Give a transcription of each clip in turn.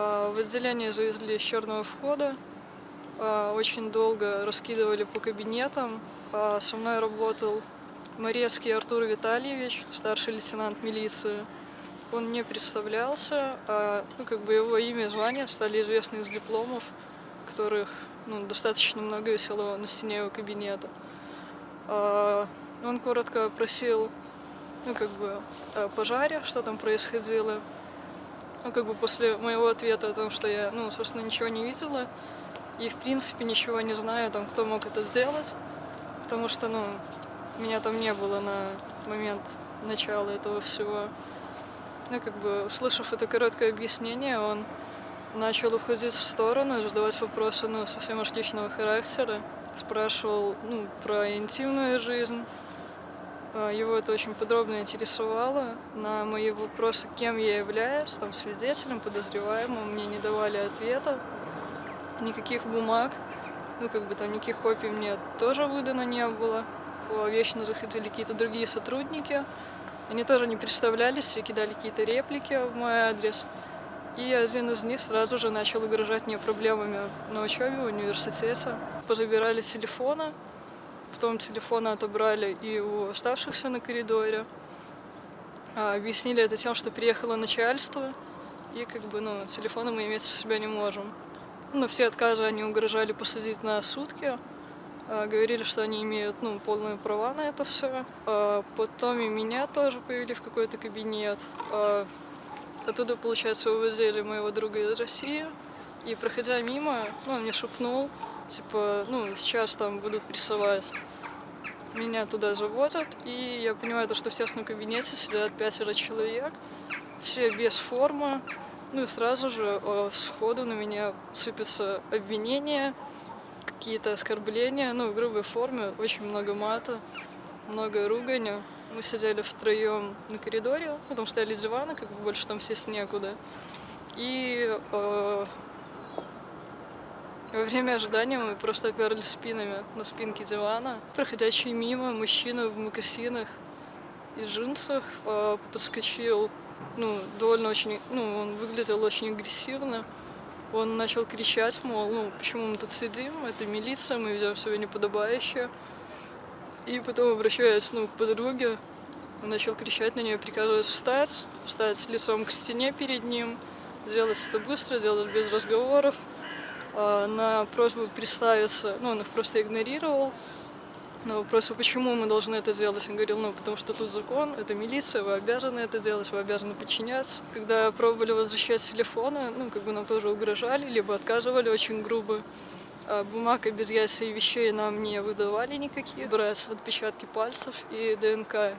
А, В отделение завезли с черного входа. А, Очень долго раскидывали по кабинетам. А, Со мной работал Морецкий Артур Витальевич, старший лейтенант милиции. Он не представлялся, а ну, как бы его имя и звание стали известны из дипломов, которых ну, достаточно много висело на стене его кабинета. А, Он коротко опросил ну, как бы, о пожаре, что там происходило. Ну, как бы после моего ответа о том, что я, ну, собственно, ничего не видела и, в принципе, ничего не знаю, там, кто мог это сделать, потому что, ну, меня там не было на момент начала этого всего. Ну, как бы, услышав это короткое объяснение, он начал уходить в сторону задавать вопросы, ну, совсем уж личного характера. Спрашивал, ну, про интимную жизнь. А, Его это очень подробно интересовало. На мои вопросы, кем я являюсь, там, свидетелем, подозреваемым, мне не давали ответа. Никаких бумаг, ну, как бы там никаких копий мне тоже выдано не было. Вечно заходили какие-то другие сотрудники. Они тоже не представлялись и кидали какие-то реплики в мой адрес. И один из них сразу же начал угрожать мне проблемами на учебе в университете. Позабирали телефоны, потом телефоны отобрали и у оставшихся на коридоре. А, Объяснили это тем, что приехало начальство, и как бы, ну, телефоны мы иметь у себя не можем. Ну, все отказы они угрожали посадить на сутки, а, говорили, что они имеют ну, полные права на это все. Потом и меня тоже повели в какой-то кабинет. А, Оттуда, получается, увозили моего друга из России. И проходя мимо, ну, он мне шепнул, типа, ну, сейчас там будут прессовать. Меня туда заводят, и я понимаю, то, что в тесном кабинете сидят пятеро человек, все без формы. Ну и сразу же э, сходу на меня сыпятся обвинения, какие-то оскорбления, ну, в грубой форме, очень много мата, много ругани. Мы сидели втроем на коридоре, потом стояли диваны, как бы больше там сесть некуда. И э, во время ожидания мы просто оперлись спинами на спинке дивана. Проходящий мимо мужчина в мокасинах и джинсах э, подскочил, ну, довольно очень, ну, он выглядел очень агрессивно. Он начал кричать, мол, ну, почему мы тут сидим, это милиция, мы ведем себя неподобающе. И потом, обращаясь, ну, к подруге, он начал кричать на нее, приказывая встать, встать лицом к стене перед ним, сделать это быстро, сделать без разговоров. А На просьбу представиться, ну, он их просто игнорировал. На вопросы, почему мы должны это делать, он говорил, ну, потому что тут закон, это милиция, вы обязаны это делать, вы обязаны подчиняться. Когда пробовали возвращать телефоны, ну, как бы нам тоже угрожали, либо отказывали очень грубо. А Бумаг о безъятии вещей нам не выдавали никакие. Брать отпечатки пальцев и ДНК.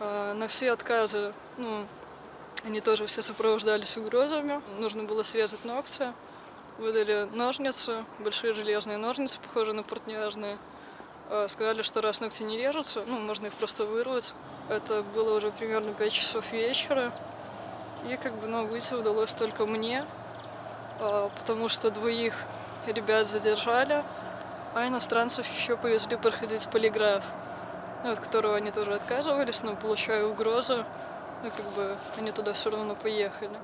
А На все отказы, ну, они тоже все сопровождались угрозами. Нужно было срезать ногти. Выдали ножницы, большие железные ножницы, похожие на портняжные. А, Сказали, что раз ногти не режутся, ну, можно их просто вырвать. Это было уже примерно 5 часов вечера. И как бы, ну, выйти удалось только мне, а, потому что двоих ребят задержали, а иностранцев еще повезли проходить полиграф, ну, от которого они тоже отказывались, но получая угрозу, ну, как бы, они туда все равно поехали.